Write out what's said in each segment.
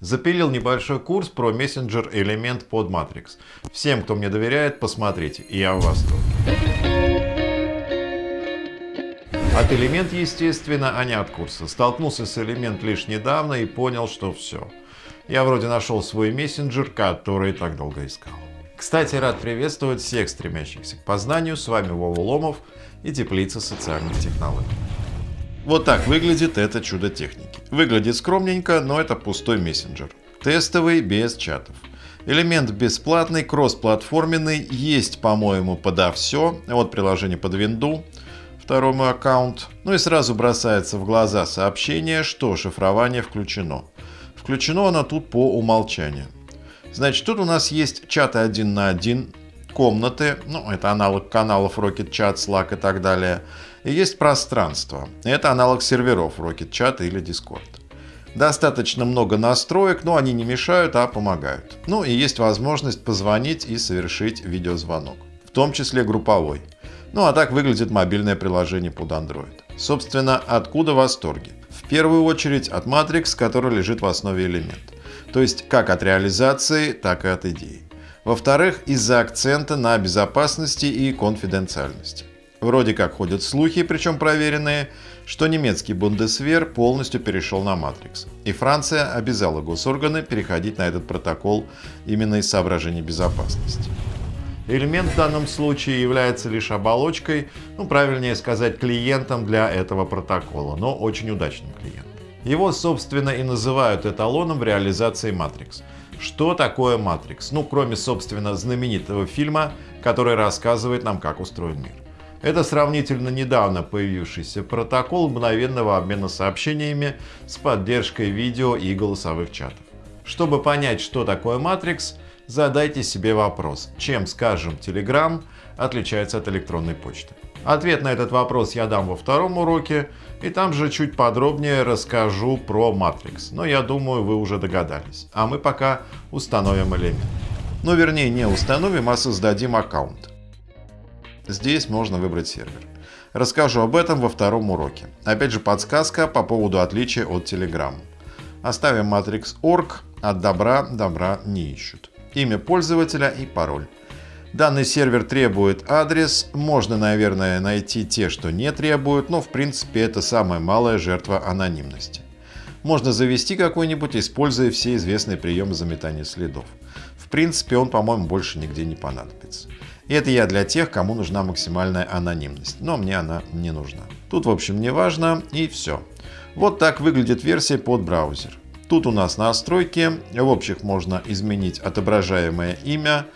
Запилил небольшой курс про мессенджер элемент под Matrix. Всем, кто мне доверяет, посмотрите, я в восторге. От элемент, естественно, а не от курса. Столкнулся с элемент лишь недавно и понял, что все. Я вроде нашел свой мессенджер, который так долго искал. Кстати, рад приветствовать всех стремящихся к познанию. С вами Вова Ломов и Теплица социальных технологий. Вот так выглядит это чудо техники. Выглядит скромненько, но это пустой мессенджер. Тестовый, без чатов. Элемент бесплатный, кроссплатформенный, есть, по-моему, подо все. Вот приложение под винду, мой аккаунт. Ну и сразу бросается в глаза сообщение, что шифрование включено. Включено оно тут по умолчанию. Значит, тут у нас есть чаты один на один, комнаты, ну это аналог каналов Rocket Chat, Slack и так далее. И есть пространство. Это аналог серверов Rocket Chat или Discord. Достаточно много настроек, но они не мешают, а помогают. Ну и есть возможность позвонить и совершить видеозвонок, в том числе групповой. Ну а так выглядит мобильное приложение под Android. Собственно, откуда восторги? В первую очередь от Matrix, который лежит в основе элемента. То есть как от реализации, так и от идеи. Во-вторых, из-за акцента на безопасности и конфиденциальности. Вроде как ходят слухи, причем проверенные, что немецкий Бундесвер полностью перешел на Матрикс. И Франция обязала госорганы переходить на этот протокол именно из соображений безопасности. Элемент в данном случае является лишь оболочкой, ну правильнее сказать клиентом для этого протокола, но очень удачным клиентом. Его собственно и называют эталоном в реализации Matrix. Что такое Matrix? Ну кроме собственно знаменитого фильма, который рассказывает нам как устроен мир. Это сравнительно недавно появившийся протокол мгновенного обмена сообщениями с поддержкой видео и голосовых чатов. Чтобы понять, что такое Matrix, задайте себе вопрос, чем, скажем, Telegram отличается от электронной почты. Ответ на этот вопрос я дам во втором уроке, и там же чуть подробнее расскажу про Matrix. Но я думаю, вы уже догадались. А мы пока установим элемент. Ну, вернее, не установим, а создадим аккаунт. Здесь можно выбрать сервер. Расскажу об этом во втором уроке. Опять же подсказка по поводу отличия от Telegram. Оставим Matrix.org, от добра добра не ищут. Имя пользователя и пароль. Данный сервер требует адрес, можно, наверное, найти те, что не требуют, но в принципе это самая малая жертва анонимности. Можно завести какой-нибудь, используя все известные приемы заметания следов. В принципе он, по-моему, больше нигде не понадобится. И это я для тех, кому нужна максимальная анонимность, но мне она не нужна. Тут в общем не важно и все. Вот так выглядит версия под браузер. Тут у нас настройки, в общих можно изменить отображаемое имя,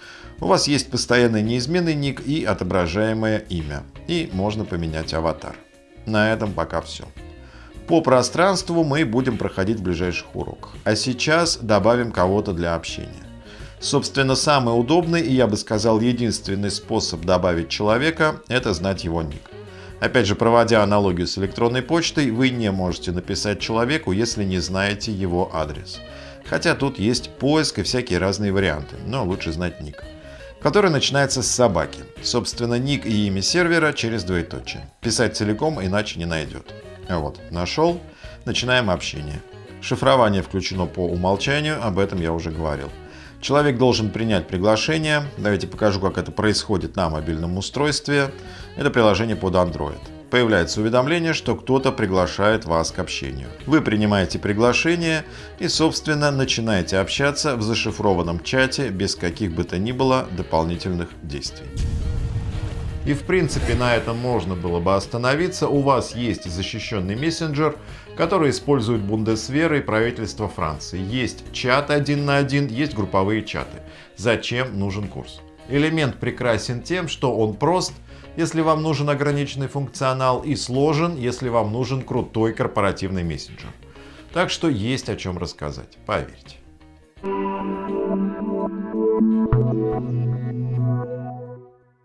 у вас есть постоянный неизменный ник и отображаемое имя, и можно поменять аватар. На этом пока все. По пространству мы будем проходить в ближайших уроках, а сейчас добавим кого-то для общения. Собственно, самый удобный и, я бы сказал, единственный способ добавить человека – это знать его ник. Опять же, проводя аналогию с электронной почтой, вы не можете написать человеку, если не знаете его адрес. Хотя тут есть поиск и всякие разные варианты, но лучше знать ник. Который начинается с собаки. Собственно, ник и имя сервера через двоеточие. Писать целиком иначе не найдет. Вот, нашел. Начинаем общение. Шифрование включено по умолчанию, об этом я уже говорил. Человек должен принять приглашение. Давайте покажу, как это происходит на мобильном устройстве. Это приложение под Android. Появляется уведомление, что кто-то приглашает вас к общению. Вы принимаете приглашение и, собственно, начинаете общаться в зашифрованном чате без каких бы то ни было дополнительных действий. И в принципе на этом можно было бы остановиться. У вас есть защищенный мессенджер, который использует Бундесвера и правительство Франции. Есть чат один на один, есть групповые чаты. Зачем нужен курс? Элемент прекрасен тем, что он прост, если вам нужен ограниченный функционал, и сложен, если вам нужен крутой корпоративный мессенджер. Так что есть о чем рассказать, поверьте.